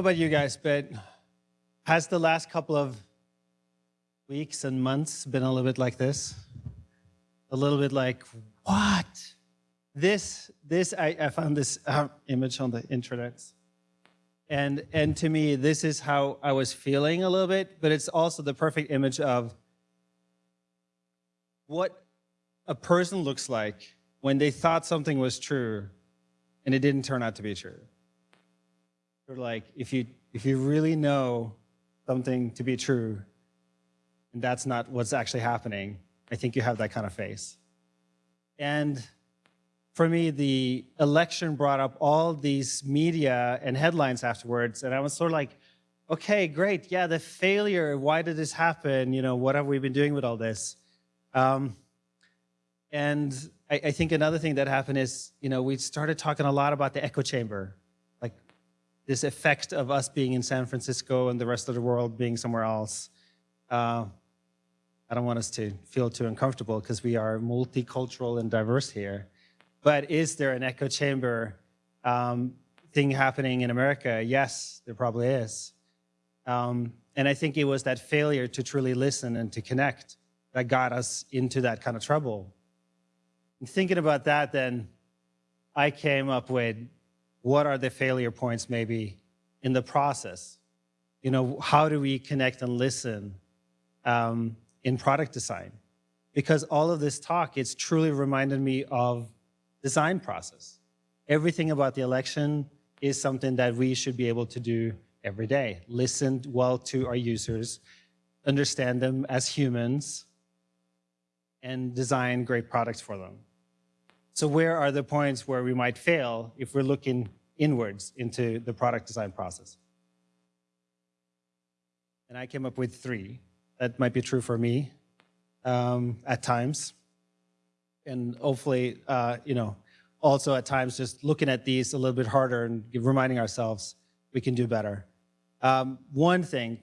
Know about you guys, but has the last couple of weeks and months been a little bit like this? A little bit like, what? This, this I, I found this uh, image on the internet. And, and to me, this is how I was feeling a little bit, but it's also the perfect image of what a person looks like when they thought something was true and it didn't turn out to be true. Like if you, if you really know something to be true and that's not what's actually happening, I think you have that kind of face. And for me, the election brought up all these media and headlines afterwards, and I was sort of like, okay, great, yeah, the failure, why did this happen? You know, what have we been doing with all this? Um, and I, I, think another thing that happened is, you know, we started talking a lot about the echo chamber, this effect of us being in San Francisco and the rest of the world being somewhere else. Uh, I don't want us to feel too uncomfortable because we are multicultural and diverse here. But is there an echo chamber um, thing happening in America? Yes, there probably is. Um, and I think it was that failure to truly listen and to connect that got us into that kind of trouble. And thinking about that, then I came up with what are the failure points maybe in the process? You know, how do we connect and listen um, in product design? Because all of this talk, it's truly reminded me of design process. Everything about the election is something that we should be able to do every day. Listen well to our users, understand them as humans, and design great products for them. So where are the points where we might fail if we're looking inwards into the product design process? And I came up with three. That might be true for me um, at times and hopefully, uh, you know, also at times just looking at these a little bit harder and reminding ourselves we can do better. Um, one thing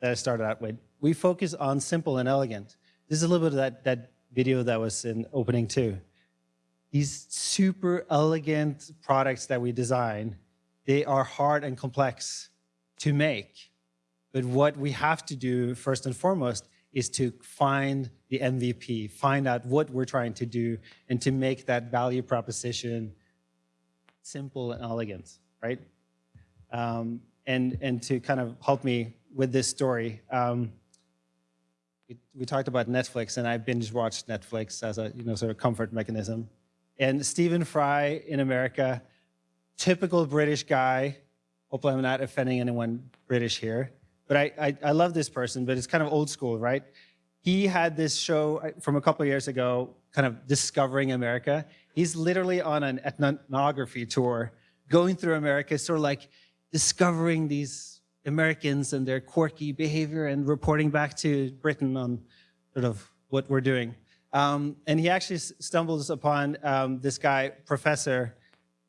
that I started out with, we focus on simple and elegant. This is a little bit of that, that video that was in opening too. These super elegant products that we design, they are hard and complex to make. But what we have to do first and foremost is to find the MVP, find out what we're trying to do, and to make that value proposition simple and elegant, right? Um, and, and to kind of help me with this story, um, we, we, talked about Netflix, and I binge watched Netflix as a you know sort of comfort mechanism. And Stephen Fry in America, typical British guy. Hopefully, I'm not offending anyone British here. But I, I, I love this person, but it's kind of old school, right? He had this show from a couple years ago, kind of discovering America. He's literally on an ethnography tour, going through America, sort of like discovering these Americans and their quirky behavior and reporting back to Britain on sort of what we're doing. Um, and he actually stumbles upon um, this guy, professor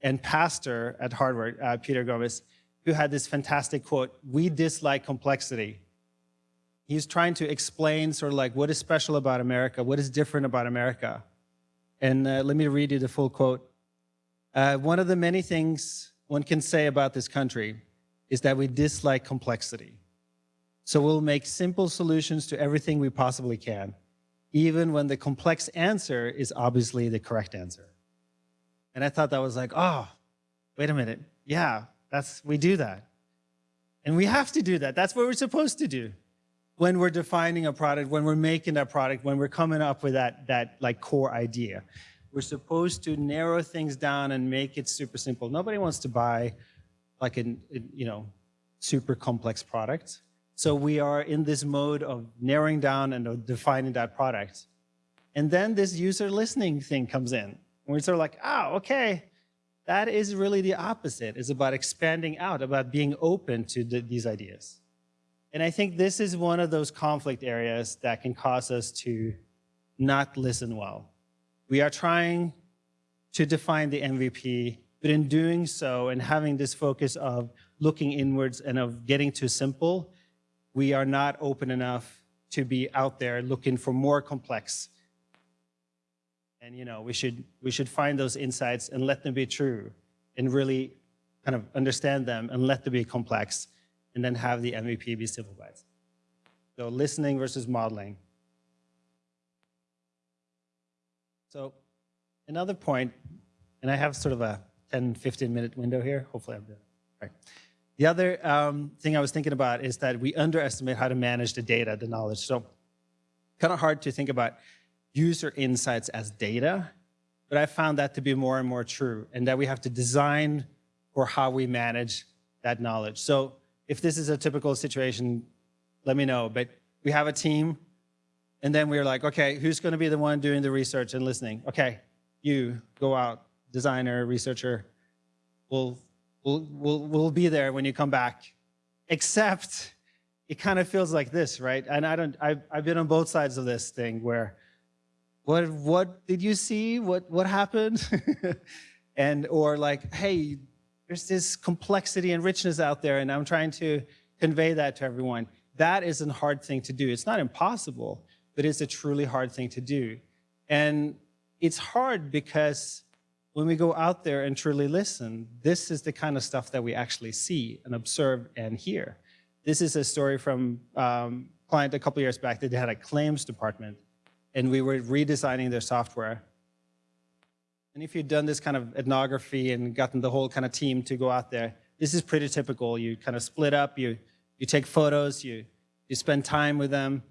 and pastor at Harvard, uh, Peter Gomes, who had this fantastic quote, we dislike complexity. He's trying to explain sort of like what is special about America, what is different about America. And uh, let me read you the full quote. Uh, one of the many things one can say about this country is that we dislike complexity. So we'll make simple solutions to everything we possibly can, even when the complex answer is obviously the correct answer. And I thought that was like, oh, wait a minute. Yeah, that's, we do that. And we have to do that. That's what we're supposed to do when we're defining a product, when we're making that product, when we're coming up with that, that like core idea. We're supposed to narrow things down and make it super simple. Nobody wants to buy like a, you know, super complex product. So we are in this mode of narrowing down and defining that product. And then this user listening thing comes in. We're sort of like, oh, okay, that is really the opposite. It's about expanding out, about being open to the, these ideas. And I think this is one of those conflict areas that can cause us to not listen well. We are trying to define the MVP, but in doing so and having this focus of looking inwards and of getting too simple, we are not open enough to be out there looking for more complex and you know, we should we should find those insights and let them be true and really kind of understand them and let them be complex, and then have the MVP be simplified. So listening versus modeling. So another point, and I have sort of a 10, 15 minute window here. Hopefully I'm doing it. Right. The other um, thing I was thinking about is that we underestimate how to manage the data, the knowledge. So kind of hard to think about user insights as data, but I found that to be more and more true and that we have to design for how we manage that knowledge. So if this is a typical situation, let me know, but we have a team and then we're like, okay, who's gonna be the one doing the research and listening? Okay, you go out, designer, researcher, we'll, we'll, we'll, we'll be there when you come back. Except it kind of feels like this, right? And I don't, I've, I've been on both sides of this thing where, what, what did you see? What, what happened? and, or like, hey, there's this complexity and richness out there and I'm trying to convey that to everyone. That is a hard thing to do. It's not impossible, but it's a truly hard thing to do. And it's hard because when we go out there and truly listen, this is the kind of stuff that we actually see and observe and hear. This is a story from um, client a couple years back that they had a claims department and we were redesigning their software. And if you've done this kind of ethnography and gotten the whole kind of team to go out there, this is pretty typical. You kind of split up, you, you take photos, you, you spend time with them,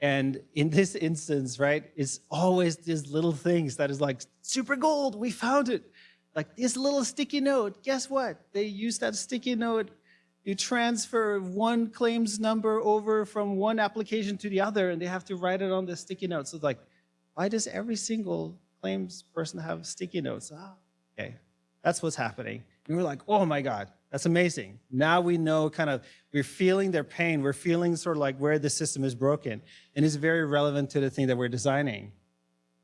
and in this instance, right, it's always these little things that is like, super gold, we found it. Like this little sticky note, guess what? They use that sticky note. You transfer one claims number over from one application to the other and they have to write it on the sticky note. So it's like, why does every single claims person have sticky notes? Ah, okay, that's what's happening. And we're like, oh my God, that's amazing. Now we know kind of, we're feeling their pain. We're feeling sort of like where the system is broken. And it's very relevant to the thing that we're designing.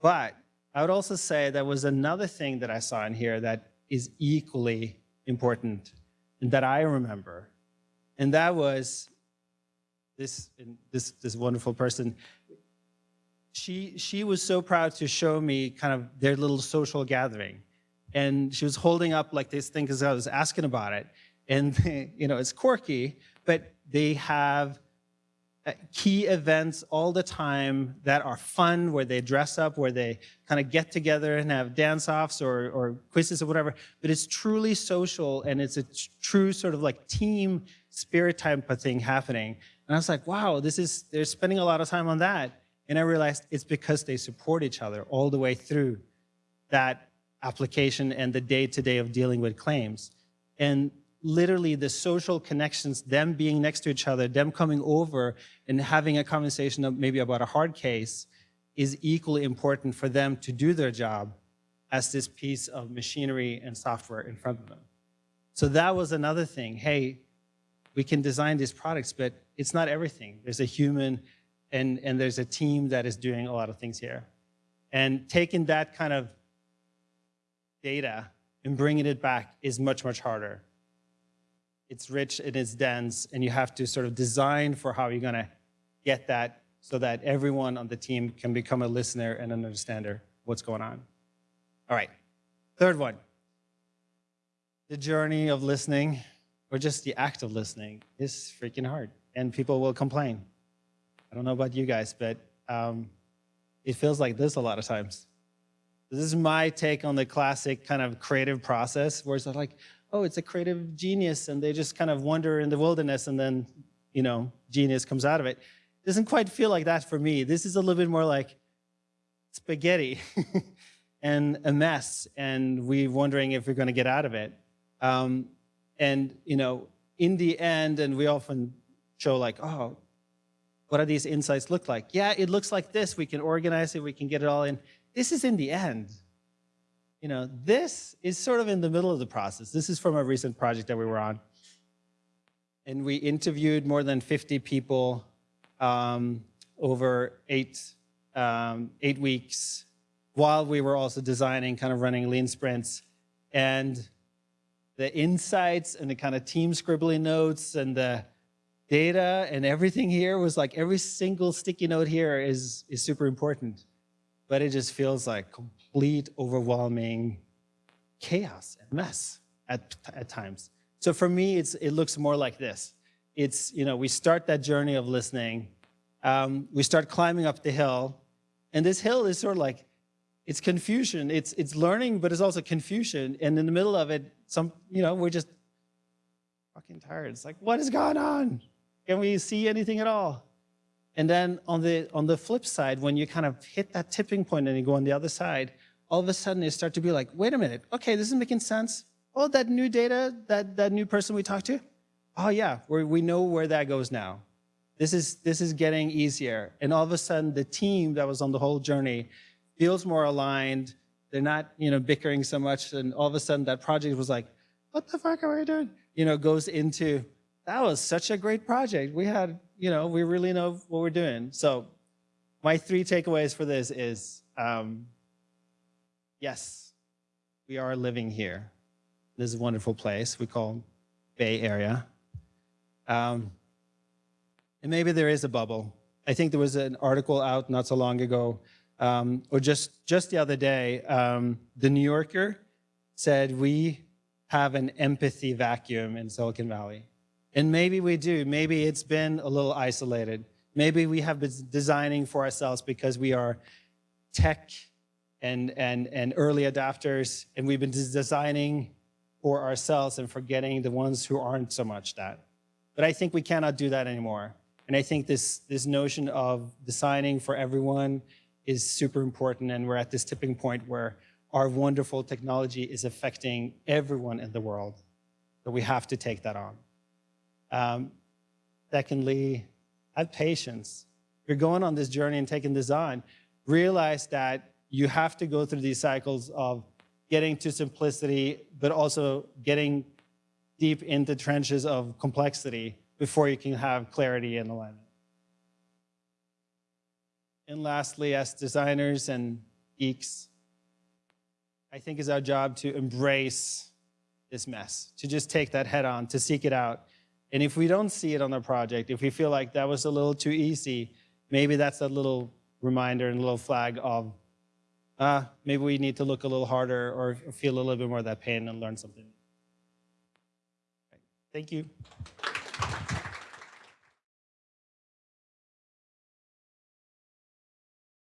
But I would also say there was another thing that I saw in here that is equally important and that I remember. And that was this, this, this wonderful person. She, she was so proud to show me kind of their little social gathering and she was holding up like this thing because I was asking about it. And you know, it's quirky, but they have uh, key events all the time that are fun, where they dress up, where they kind of get together and have dance-offs or, or quizzes or whatever. But it's truly social and it's a true sort of like team spirit type of thing happening. And I was like, wow, this is, they're spending a lot of time on that. And I realized it's because they support each other all the way through that application and the day-to-day -day of dealing with claims. And literally the social connections, them being next to each other, them coming over and having a conversation maybe about a hard case is equally important for them to do their job as this piece of machinery and software in front of them. So that was another thing. Hey, we can design these products, but it's not everything. There's a human and, and there's a team that is doing a lot of things here. And taking that kind of data and bringing it back is much, much harder. It's rich and it's dense, and you have to sort of design for how you're going to get that so that everyone on the team can become a listener and an understander what's going on. All right, third one. The journey of listening, or just the act of listening, is freaking hard, and people will complain. I don't know about you guys, but um, it feels like this a lot of times. This is my take on the classic kind of creative process where it's like, oh, it's a creative genius and they just kind of wander in the wilderness and then, you know, genius comes out of it. doesn't quite feel like that for me. This is a little bit more like spaghetti and a mess and we're wondering if we're going to get out of it. Um, and, you know, in the end, and we often show like, oh, what do these insights look like? Yeah, it looks like this. We can organize it. We can get it all in this is in the end. You know, this is sort of in the middle of the process. This is from a recent project that we were on. And we interviewed more than 50 people um, over eight, um, eight weeks while we were also designing, kind of running lean sprints. And the insights and the kind of team scribbling notes and the data and everything here was like every single sticky note here is, is super important but it just feels like complete overwhelming chaos and mess at, at times. So for me, it's, it looks more like this. It's, you know, we start that journey of listening. Um, we start climbing up the hill. And this hill is sort of like, it's confusion. It's, it's learning, but it's also confusion. And in the middle of it, some, you know, we're just fucking tired. It's like, what is going on? Can we see anything at all? And then on the, on the flip side, when you kind of hit that tipping point and you go on the other side, all of a sudden you start to be like, wait a minute, okay, this is making sense. Oh, that new data, that, that new person we talked to, oh yeah, we we know where that goes now. This is, this is getting easier. And all of a sudden the team that was on the whole journey feels more aligned. They're not, you know, bickering so much. And all of a sudden that project was like, what the fuck are we doing? You know, goes into, that was such a great project. We had, you know, we really know what we're doing. So my three takeaways for this is, um, yes, we are living here. This is a wonderful place we call Bay Area. Um, and maybe there is a bubble. I think there was an article out not so long ago, um, or just, just the other day, um, The New Yorker said we have an empathy vacuum in Silicon Valley. And maybe we do. Maybe it's been a little isolated. Maybe we have been designing for ourselves because we are tech and, and, and early adapters, and we've been designing for ourselves and forgetting the ones who aren't so much that. But I think we cannot do that anymore. And I think this, this notion of designing for everyone is super important, and we're at this tipping point where our wonderful technology is affecting everyone in the world. So we have to take that on. Um, secondly, have patience. You're going on this journey and taking this on, realize that you have to go through these cycles of getting to simplicity, but also getting deep into trenches of complexity before you can have clarity and alignment. And lastly, as designers and geeks, I think it's our job to embrace this mess, to just take that head on, to seek it out. And if we don't see it on the project, if we feel like that was a little too easy, maybe that's a little reminder and a little flag of, ah, maybe we need to look a little harder or feel a little bit more of that pain and learn something. Thank you.